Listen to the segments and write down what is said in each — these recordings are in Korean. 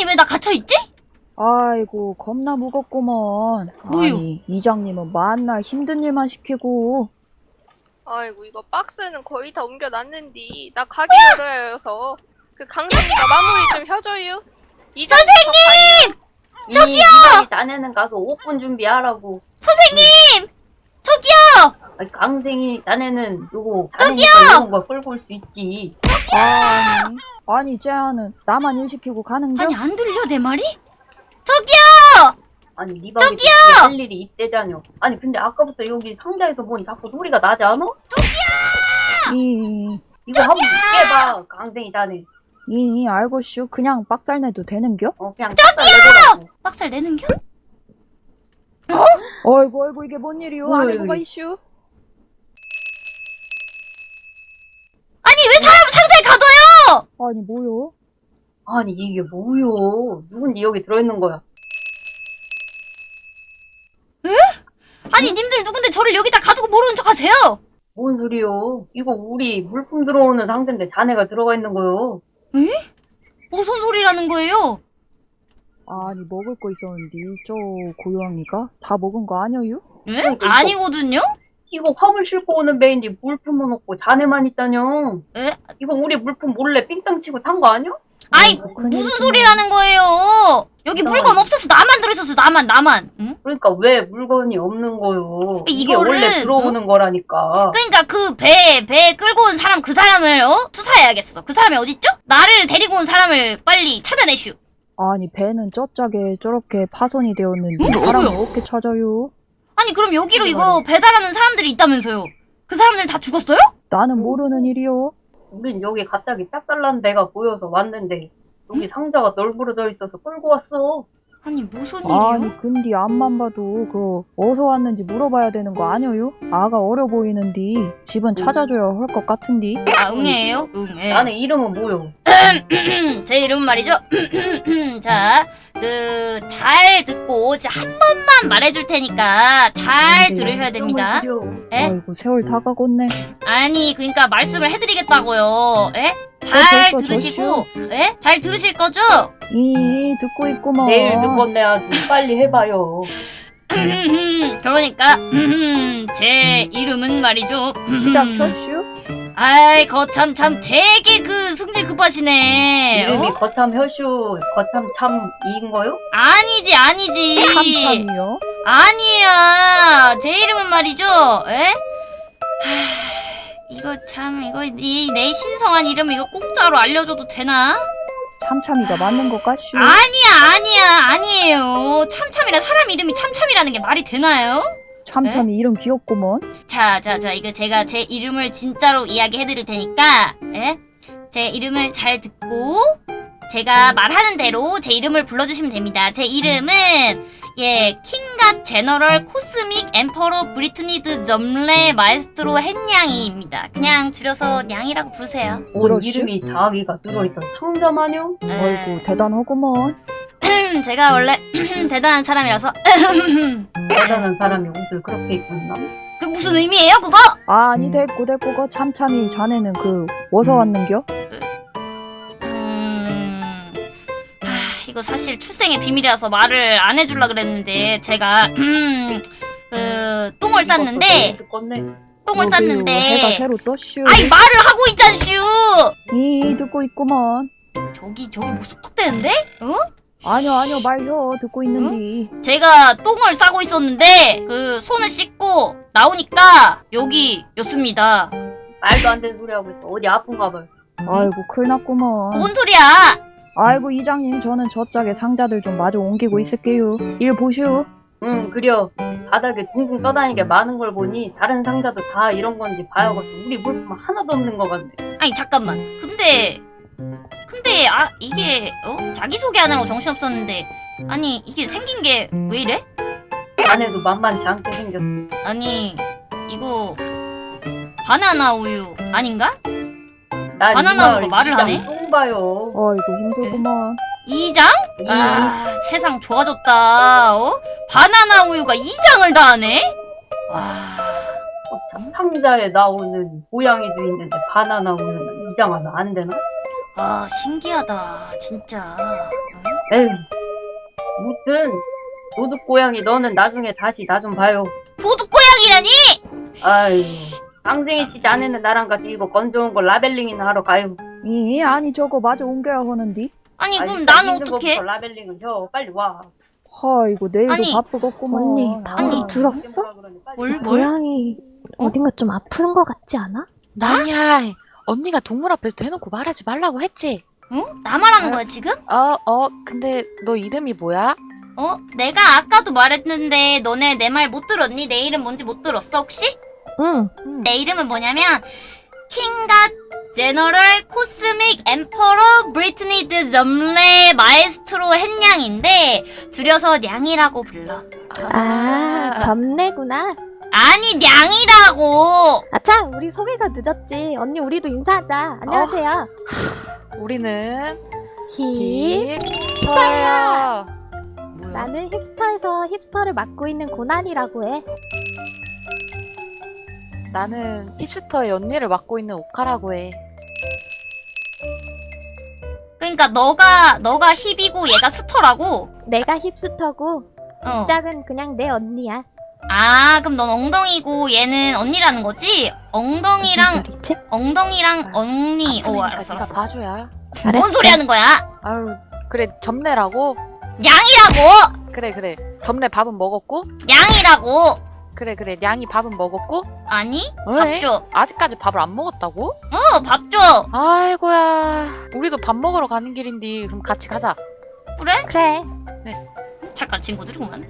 아니 왜 나 갇혀있지? 아이고 겁나 무겁구먼. 뭐요? 아니 이장님은 만날 힘든 일만 시키고. 아이고 이거 박스는 거의 다 옮겨놨는디 나 가게 열어야 해서 그 강산이가 마무리 좀 해줘요 선생님! 저기요! 이 자네는 가서 오픈 준비하라고. 선생님! 저기요! 아니, 강생이 자네는 요거 자네니까 이런 거 끌고 올 수 있지. 아니 아니 쟤는 나만 일 시키고 가는 겨? 아니 안 들려 내 말이? 저기요! 아니 네 방에 저기요! 할 일이 있대잖여. 아니 근데 아까부터 여기 상자에서 뭔 자꾸 소리가 나지 않아? 이, 이거 한번 깨봐 강생이 자네. 이 알고 쇼 그냥 빡살 내도 되는겨? 어 그냥 저기요! 빡살 내는겨? 어이구 어이구 이게 뭔 일이오? 이게? 이슈? 아니 뭐요? 아니 이게 뭐요? 누군지 여기 들어있는 거야? 아니 님들 누군데 저를 여기다 가두고 모르는 척 하세요? 뭔 소리요? 이거 우리 물품 들어오는 상자인데 자네가 들어가 있는 거요. 무슨 소리라는 거예요? 아니 먹을 거 있었는데 저 고양이가 다 먹은 거 아니에요? 이거- 아니거든요? 이거 화물 싣고 오는 배인데 물품은 없고 자네만 있잖여. 에? 이거 우리 물품 몰래 삥땅 치고 탄 거 아니야? 아이 큰일 무슨. 소리라는 거예요? 여기 이상하네. 물건 없어서 나만 들어있었어 나만 나만 응? 그러니까 왜 물건이 없는 거요? 이게 이거를- 원래 들어오는 거라니까. 그러니까 그배배 끌고 온 사람 그 사람을 어? 수사해야겠어 그 사람이 어딨죠? 나를 데리고 온 사람을 빨리 찾아내슈 아니 배는 쩌짝에 저렇게 파손이 되었는데 어, 사람을 뭐야? 어떻게 찾아요? 아니 그럼 여기로 이거 배달하는 사람들이 있다면서요 그 사람들 다 죽었어요? 나는 모르는 일이요. 우린 여기 갑자기 딱 달란 데가 보여서 왔는데 여기 상자가 널브러져 있어서 끌고 왔어. 아니 무슨 일이요? 아니 근데 앞만 봐도 그 어디서 왔는지 물어봐야 되는 거 아니에요? 아가 어려 보이는데 집은 찾아줘야 할 것 같은데 아 응애예요? 응애 자네 이름은 뭐요? 제 이름은 말이죠 자 그 잘 듣고 이제 한 번만 말해줄 테니까 잘 들으셔야 됩니다 에? 아이고 세월 다 가겠네 아니 그러니까 말씀을 해드리겠다고요 에? 잘 어, 벌써 들으시고 에? 잘 들으실 거죠? 이 듣고 있구먼 내일 듣건네 아주 빨리 해봐요. 그러니까 제 이름은 말이죠 시작 켰슈? 아이 거참 참 되게 그 승질 급하시네 이름이 어? 거참 혀슈 거참 참 이인 거요? 아니지 아니지 참참이요? 아니야 제 이름은 말이죠 에? 하, 이거 참 이거 이 내 신성한 이름 이거 공짜로 알려줘도 되나? 참참이가 맞는 것 같슈? 아니야 아니야 아니에요 참참이라 사람 이름이 참참이라는 게 말이 되나요? 참참이 이름 귀엽구먼 자, 자, 자, 이거 제가 제 이름을 진짜로 이야기해드릴 테니까, 예? 제 이름을 잘 듣고, 제가 말하는 대로 제 이름을 불러주시면 됩니다. 제 이름은, 예, King God General Cosmic Emperor 브리트니드 점레 마에스트로 햇냥이입니다. 그냥 줄여서 냥이라고 부르세요. 뭔 그러슈? 이름이 자기가 들어있던 상자 마냥? 예, 아이고 대단하구먼 제가 원래 대단한 사람이라서, 대단한 사람이 옷을 그렇게 입고 있나? 그 무슨 의미예요, 그거? 아니 음. 됐고 됐고 그 참참이 자네는 그 어디서 왔는겨? 음... 하, 이거 사실 출생의 비밀이라서 말을 안 해줄라 그랬는데 제가 그 똥을 쌌는데. 똥을 쌌는데 새로 떴슈 아이 말을 하고 있잖슈 이 듣고 있구먼 저기 저기 뭐 쑥덕대는데? 어? 아니요 아니요 말요 듣고 있는디 제가 똥을 싸고 있었는데 그 손을 씻고 나오니까 여기였습니다 말도 안 되는 소리 하고 있어. 어디 아픈가 봐요. 아이고 큰일 났구먼 뭔 소리야 아이고 이장님 저는 저짝에 상자들 좀 마저 옮기고 있을게요 일 보슈 응, 그려. 바닥에 둥둥 떠다니게 많은 걸 보니 다른 상자도 다 이런 건지 봐야겠어. 우리 물품 하나도 없는 것 같네. 아니 잠깐만 근데 근데 아 이게 어? 자기소개하느라고 정신없었는데 아니 이게 생긴 게 왜 이래? 자네도 만만치 않게 생겼어. 아니 이거 바나나 우유 아닌가? 난 바나나 우유가 말을 하네? 똥 봐요. 아이고 힘들구먼 이장? 이아 세상 좋아졌다 어? 바나나 우유가 이장을 다 하네? 와참 상자에 나오는 고양이도 있는데 바나나 우유는 이장 하면 안 되나? 아, 신기하다 진짜 응? 에휴. 무튼 도둑 고양이 너는 나중에 다시 나 좀 봐요. 도둑 고양이라니? 아유. 강생희 씨 자네는 나랑 같이 이거 건져온 거 라벨링이나 하러 가요. 이 아니 저거 마저 옮겨야 하는디. 아니 아, 그럼 나는 어떻게? 라벨링은 혀 빨리 와. 아이고 내일도 아니, 바쁘겠구먼. 언니, 아, 방금 들었어? 뭘 뭘? 고양이 어? 어딘가 좀 아픈 것 같지 않아? 아니야. 언니가 동물 앞에서 대놓고 말하지 말라고 했지. 어? 나 말하는 거야 지금? 어, 어, 근데 너 이름이 뭐야? 어? 내가 아까도 말했는데 너네 내 말 못 들었니? 내 이름 뭔지 못 들었어 혹시? 응. 음. 내 이름은 뭐냐면 킹갓 제너럴 코스믹 엠퍼러 브리트니 드 점레 마에스트로 햇냥인데 줄여서 냥이라고 불러 아, 점내구나. 아니 냥이라고 아차, 우리 소개가 늦었지. 언니, 우리도 인사하자. 안녕하세요. 우리는 hip. Hipster예요. 뭐야? 나는 hipster에서 hipster를 맡고 있는 고난이라고 해. 나는 hipster의 언니를 맡고 있는 오카라고 해. 그러니까 너가 너가 hip이고 얘가 ster라고 내가 hipster고, 어. 짝은 그냥 내 언니야. 아 그럼 넌 엉덩이고 얘는 언니라는 거지? 엉덩이랑? 엉덩이랑 언니 오 알았어 알았어 봐줘야. 알았어. 뭔 소리 하는 거야? 아유, 그래 점내라고. 냥이라고 그래 그래. 점내 밥은 먹었고. 냥이라고 그래 그래. 냥이 밥은 먹었고. 아니 어이? 밥줘 아직까지 밥을 안 먹었다고? 어 밥 줘 아이고야. 우리도 밥 먹으러 가는 길인데 그럼 같이 가자. 그래? 그래. 잠깐 친구들이구만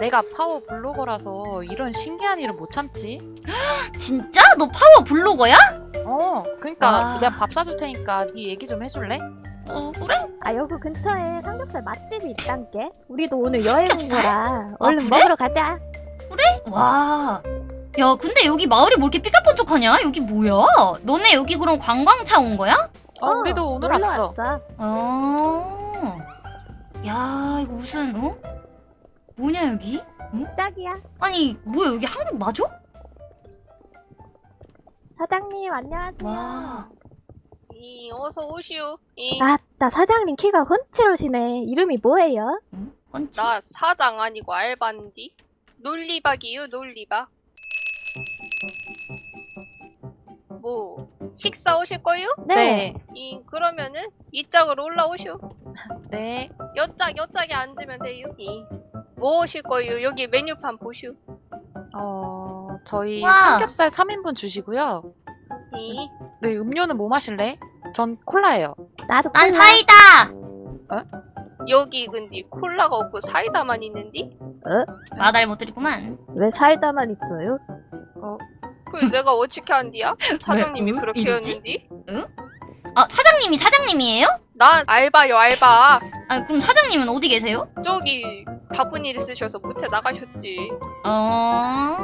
내가 파워 블로거라서 이런 신기한 일을 못 참지. 진짜? 너 파워 블로거야? 어, 그러니까 와. 내가 밥 사줄 테니까 네 얘기 좀 해줄래? 어 그래? 아, 여기 근처에 삼겹살 맛집이 있단게. 우리도 오늘 여행 온 삼겹살? 거라. 얼른 그래? 먹으러 가자. 와. 야, 근데 여기 마을이 뭐 이렇게 삐까뻔쩍하냐? 여기 뭐야? 너네 여기 그럼 관광차 온 거야? 어, 우리도 오늘 왔어. 왔어. 어. 야, 이거 무슨 어? 뭐냐 여기? 짝이야. 아니, 뭐야 여기 한국 맞아? 사장님, 안녕하세요. 와. 이 어서 오시오. 이 아, 나 사장님 키가 훤칠하시네. 이름이 뭐예요? 응? 나 사장 아니고 알바인디. 논리박이요 논리박. 뭐 식사 오실 거요? 네. 이 그러면은 이 짝으로 올라오시오. 네. 여짝 여짝에 앉으면 돼요. 이 뭐 오실 거요? 여기 메뉴판 보시오. 어, 저희 와. 삼겹살 3인분 주시고요. 이 네, 음료는 뭐 마실래? 전 콜라예요. 나도 난 콜라. 사이다. 여기 근데 콜라가 없고 사이다만 있는디? 마달 못 드리구만. 왜 사이다만 있어요? 그 내가 어떻게 한디야? 사장님이 응? 그렇게 이러지? 했는디? 아, 사장님이 사장님이에요? 난 알바요 알바. 아, 그럼 사장님은 어디 계세요? 저기 바쁜 일 있으셔서 못해 나가셨지. 어.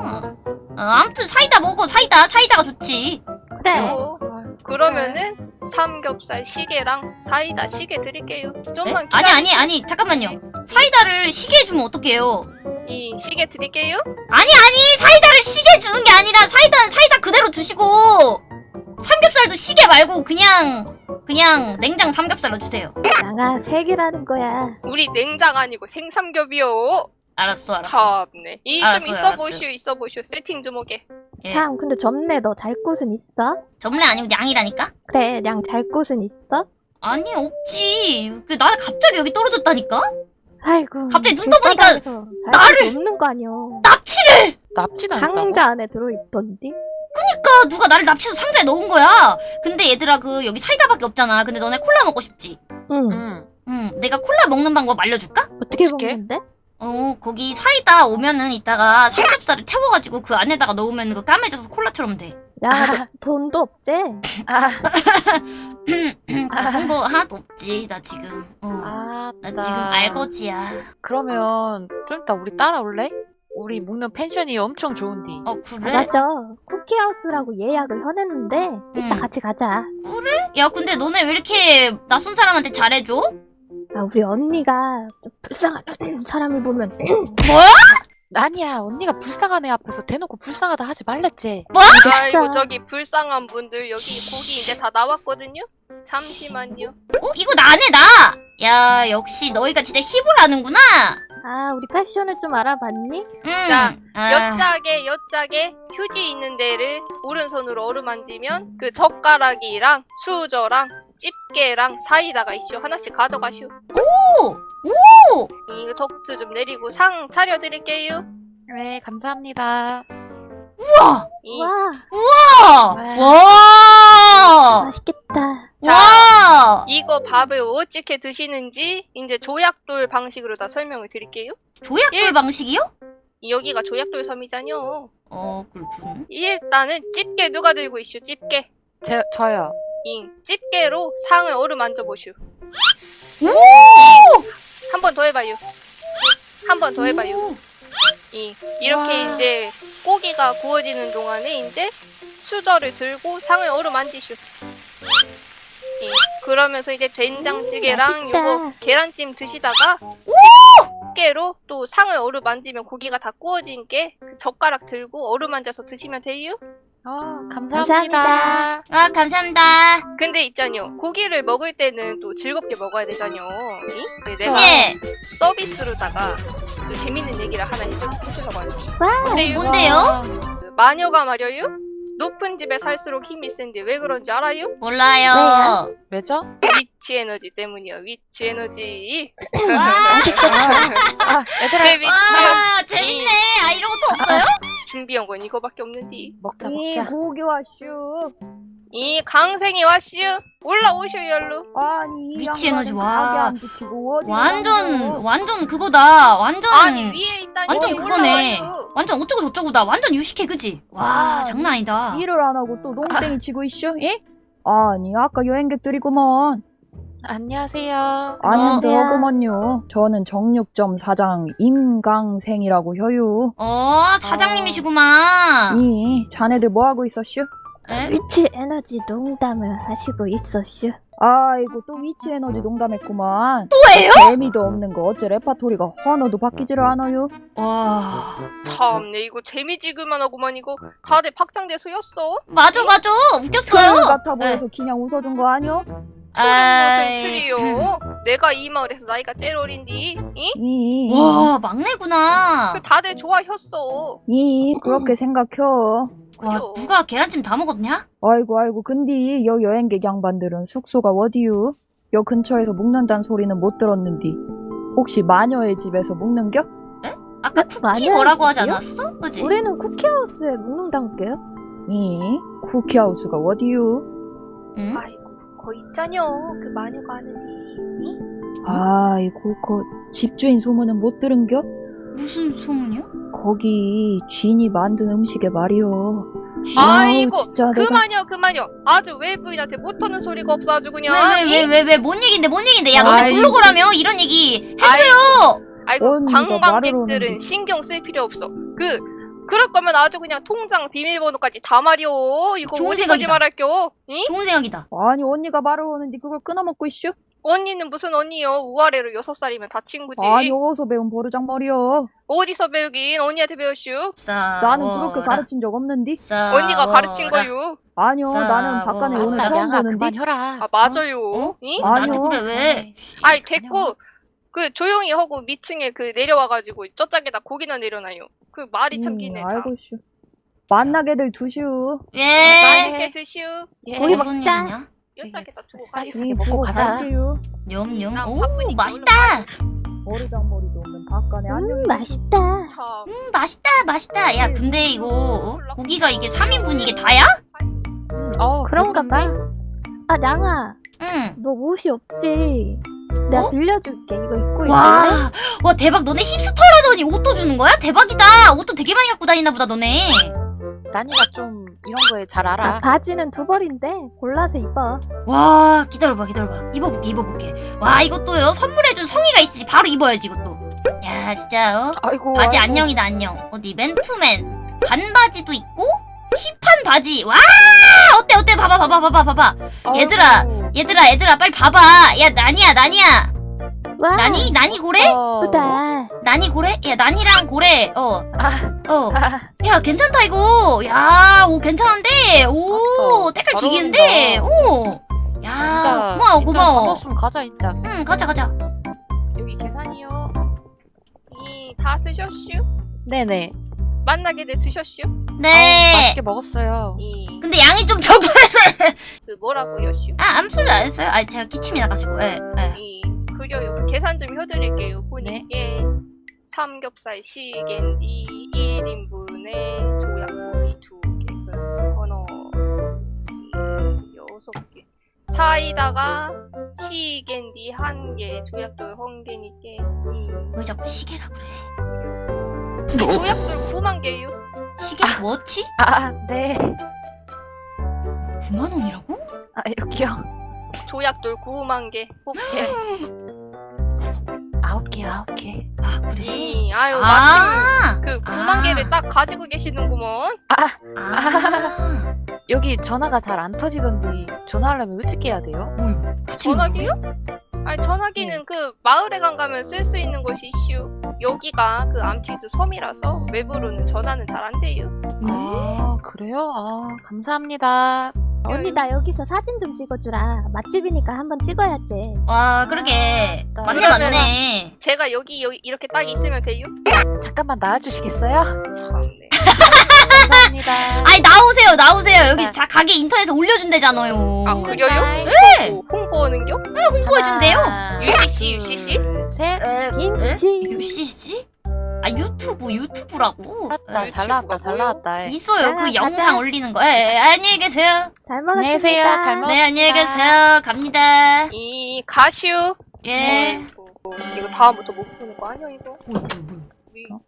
어, 아무튼 사이다 먹어. 사이다. 사이다가 좋지. 그래. 어, 그러면은 삼겹살 시계랑 사이다 시계 드릴게요. 네? 좀만 아니 기다리. 아니 아니 잠깐만요. 사이다를 시계 주면 어떡해요? 이 시계 드릴게요. 아니 아니 사이다를 시계 주는 게 아니라 사이다는 사이다 그대로 주시고 삼겹살도 시계 말고 그냥 그냥 냉장 삼겹살로 주세요. 양아, 세 개라는 거야. 우리 냉장 아니고 생삼겹이요. 알았어 알았어. 참네. 이 좀 있어 알았어요. 보시오 있어 보시오. 세팅 좀 오게. 예. 참, 근데 점내 너잘 곳은 있어? 점례 아니고 양이라니까? 그래, 양 잘 곳은 있어? 아니 없지. 그 나는 갑자기 여기 떨어졌다니까? 아이고. 갑자기 눈 떠보니까 나를- 없는 거 아니여. 납치를! 납치당했다고? 상자 안에 들어있던디? 그러니까 누가 나를 납치해서 상자에 넣은 거야. 근데 얘들아 그 여기 사이다밖에 없잖아. 근데 너네 콜라 먹고 싶지? 응. 응. 응. 내가 콜라 먹는 방법 알려줄까? 어떻게 어떡해? 먹는데? 어 거기 사이다 오면은 이따가 삼겹살을 태워가지고 그 안에다가 넣으면 그 까매져서 콜라처럼 돼. 야, 너 돈도 없지? 아, 그 정보 하나도 없지 나 지금. 어. 아, 나 지금 알거지야. 그러면 좀 이따 우리 따라올래? 우리 묵는 펜션이 엄청 좋은디. 어 그래? 맞아. 쿠키하우스라고 예약을 해냈는데 이따 음. 같이 가자. 야 근데 너네 왜 이렇게 낯선 사람한테 잘해줘? 아, 우리 언니가 좀 불쌍한 사람을 보면 뭐야? 아니야 언니가 불쌍한 애 앞에서 대놓고 불쌍하다 하지 말랬지. 아이고 저기 불쌍한 분들 여기 고기 이제 다 나왔거든요. 잠시만요. 어 이거 나네 나. 야 역시 너희가 진짜 hip을 하는구나. 아 우리 패션을 좀 알아봤니? 음. 자, 아. 옆짝에 옆짝에 휴지 있는 데를 오른손으로 어루만지면 그 젓가락이랑 수저랑 집게랑 사이다가 있쇼 하나씩 가져가시오. 오! 오! 이거 덕트 좀 내리고 상 차려드릴게요. 네 감사합니다. 우와! 이, 와 우와! 와! 맛있겠다. 자, 와! 이거 밥을 어떻게 드시는지 이제 조약돌 방식으로 다 설명을 드릴게요. 조약돌 일. 방식이요? 여기가 조약돌 섬이잖요. 어 그렇군. 일단은 집게 누가 들고 있슈? 집게. 제 저요. 잉. 집게로 상을 어루만져 보슈. 한번 더 해봐요. 한 번 더 해봐요. 잉. 이렇게 와. 이제 고기가 구워지는 동안에 이제 수저를 들고 상을 어루만지슈. 잉. 그러면서 이제 된장찌개랑 맛있다. 요거 계란찜 드시다가 집게로 또 상을 어루만지면 고기가 다 구워진 게그 젓가락 들고 어루만져서 드시면 돼요. 어 감사합니다. 감사합니다. 아 감사합니다. 근데 있잖요. 고기를 먹을 때는 또 즐겁게 먹어야 되잖요. 그쵸. 내가 예. 서비스로다가 또 재밌는 얘기를 하나 해주, 해주려고 하는 와 근데 뭔데요? 와, 그 마녀가 말이에요. 높은 집에 살수록 힘이 센데 왜 그런지 알아요? 몰라요. 왜죠? 위치 에너지 때문이요. 위치 에너지. 아 얘들아 제 위치 와 재밌네. 아 이런 것도 없어요? 준비한 건 이거밖에 없는데. 먹자 이 먹자. 고기 왔슈. 이 강생이 왔슈. 올라오슈 열로. 아니 이 위치 에너지, 와. 완전 완전 그거다. 완전 아니 위에 있다니. 완전 그거네. 올라와요. 완전 어쩌고 저쩌고다. 완전 유식해 그지? 와 아, 장난 아니다. 일을 안 하고 또 농땡이 치고 있슈? 예? 아니 아까 여행객들이구먼 안녕하세요. 안녕하세요. 저는 정육점 사장 임강생이라고 효유 어 사장님이시구만. 이 자네들 뭐하고 있었슈? 에? 위치 에너지 농담을 하시고 있었슈. 아이고 또 위치 에너지 농담했구만 또예요? 재미도 없는 거 어째 레파토리가 하나도 바뀌지를 않아요 와 참내 이거 재미지글만 하고만 이거 다들 박장대소였어. 맞아 맞아 틀 웃겼어요. 같아 보여서 그냥 웃어준 거 아니여? 무슨 틀이요? 내가 이 마을에서 나이가 제일 어린디. 이? 이, 와 막내구나. 그 다들 좋아했어. 이 그렇게 생각혀 와 그죠? 누가 계란찜 다 먹었냐? 아이고 아이고 근데 여 여행객 양반들은 숙소가 어디유? 여 근처에서 묵는단 소리는 못 들었는디 혹시 마녀의 집에서 묵는겨? 아까 그 쿠키 뭐라고 하지 집이요? 않았어? 그지? 우리는 쿠키하우스에 묵는단게요. 이 쿠키하우스가 어디유? 응? 아이고 거 있자녀. 그 마녀가 하는디. 아이고 그 집주인 소문은 못 들은겨? 무슨 소문이요? 거기 쥐인이 만든 음식에? 아우, 아이고, 진짜 그 내가 마녀 그 마녀. 아주 외부인한테 못하는 소리가 없어 아주 그냥. 왜왜왜 왜 왜 뭔 얘긴데 뭔 얘긴데 야 너네 아이고. 블로거라며 이런 얘기 아이고, 아이고 언니가 말을 관광객들은. 신경 쓸 필요 없어. 그 그럴 거면 아주 그냥 통장 비밀번호까지 다 말이오. 이거 좋은 생각이다. 말할게요? 이? 좋은 생각이다 아니 언니가 말을 하는데 그걸 끊어먹고 있슈? 언니는 무슨 언니요? 우아래로 여섯 살이면 다 친구지. 아니 어디서 배운 버르장머리여 어디서 배우긴 언니한테 배웠슈? 싸 나는 그렇게 가르친 적 없는디? 싸 언니가 가르친 거요. 아니요. 나는 바깥에 오늘 처음 보는디 그만 혀라. 아 맞아요. 어? 이? 어, 나한테 아니요. 그래 왜 아이 됐고 그 조용히 하고 밑층에 그 내려와가지고 저짝에다 고기나 내려놔요. 그 말이 참 기네. 참. 알고 있슈 만나게들 두슈 왜? 맛있게 드시오. 예. 고기 무슨 먹자. 일이냐? 여기다가 두고 싸게. 싸게 먹고 가자. 냠냠 나오 맛있다 버르장머리도 없는 바깥에 안녕 음 맛있다. 참. 음 맛있다 맛있다 야 근데 이거 어? 고기가 이게 3인분 이게 다야? 음, 어 그런가 봐. 아 냥아, 응 너 옷이 없지? 내가 어? 빌려줄게. 이거 입고 있을래? 와, 와 대박 너네 힙스터라더니 옷도 주는 거야? 대박이다 옷도 되게 많이 갖고 다니나 보다 너네 난이가 좀 이런 거에 잘 아, 알아. 바지는 두 벌인데 골라서 입어. 와 기다려봐 기다려봐 입어볼게 입어볼게 와 이것도요 선물해준 성의가 있으지 바로 입어야지 이것도 야 진짜 어? 아이고 바지 아이고. 안녕이다 안녕 어디 맨투맨 반바지도 있고 힙한 바지 와 어때 어때 봐봐 봐봐 봐봐 봐봐. 얘들아. 얘들아 얘들아 빨리 봐봐 야 난이야 난이야 와. 나니? 나니 고래? 어. 예쁘다. 나니 고래? 야 나니랑 고래 어 아, 어. 아, 야 괜찮다 이거 야오 괜찮은데 오. 때깔 잘 지기는데 오. 야 진짜. 고마워 고마워 반갑으면 가자, 진짜. 응 가자 가자 여기 계산이요. 이다 드셨슈? 네네. 만나게 돼 드셨슈? 아우, 네 맛있게 먹었어요. 이 근데 양이 좀 적어요 그 뭐라고 여슈? 아 아무 소리 안 했어요 아 제가 기침이 나가지고 예, 예. 이 그려요. 그 계산 좀 해드릴게요. 보니께 삼겹살 시겐디 1인분에 조약고기 2개, 그 언어 여섯 개. 사이다가 시겐디 1개, 조약돌 1개니까 왜 자꾸 시계라 그래 조약돌 9만 개요. 시계 뭐지? 아, 네. 9만 원이라고? 아, 여기요. 조약돌 9만 개. 뽑게. 아홉 개, 아홉 개. 아 그래? 이 아유 마침 아, 그 9만 아. 개를 딱 가지고 계시는구먼. 아. 여기 전화가 잘 안 터지던데 전화하려면 어떻게 해야 돼요? 전화기요? 아니 전화기는 그 마을에 간 가면 쓸 수 있는 곳이 이슈. 여기가 그 암티드 섬이라서 외부로는 전화는 잘 안 돼요. 아, 그래요? 아, 감사합니다. 언니 나 여기서 사진 좀 찍어주라. 맛집이니까 한번 찍어야지. 와 그러게 아, 맞네 그러면은- 맞네 제가 여기 여기 이렇게 딱 있으면 돼요? 잠깐만 나와주시겠어요? 참네. 감사합니다. 아니 나오세요 나오세요 여기 네. 자, 가게 인터넷에 올려준대잖아요 아 그래요? 네. 뭐 홍보하는겨? 홍보해준대요 하나, UCC, UCC? 둘, 셋. 에, 김치. UCC? 아 유튜브 유튜브라고 나왔다, 에, 잘 나왔다, 잘 나왔다. 있어요 아, 그 가자. 영상 올리는 거 에, 에, 안녕히 계세요 잘 먹었습니다. 안녕히 계세요. 잘 먹- 네 안녕히 계세요 갑니다 이 가슈. 예 어, 이거 다음부터 못 보는 거 아니야 이거? 뭐야 위, 어?